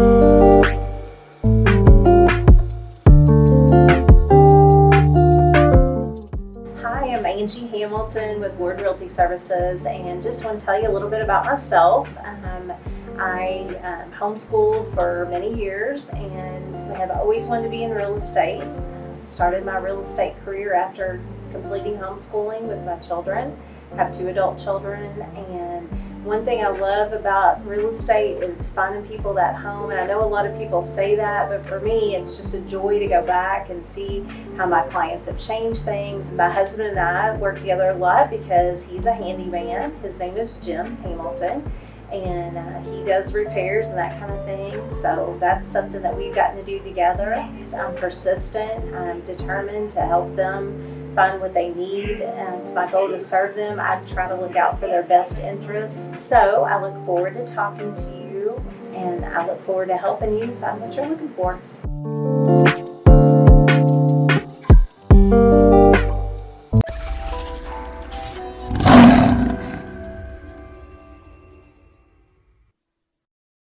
Hi, I'm Angie Hamilton with Ward Realty Services and just want to tell you a little bit about myself. Um, I um, homeschooled for many years and have always wanted to be in real estate. Started my real estate career after completing homeschooling with my children. I have two adult children and one thing I love about real estate is finding people that home and I know a lot of people say that but for me it's just a joy to go back and see how my clients have changed things. My husband and I work together a lot because he's a handyman. His name is Jim Hamilton and uh, he does repairs and that kind of thing. So that's something that we've gotten to do together. I'm persistent, I'm determined to help them find what they need and it's my goal to serve them. I try to look out for their best interest. So I look forward to talking to you and I look forward to helping you find what you're looking for.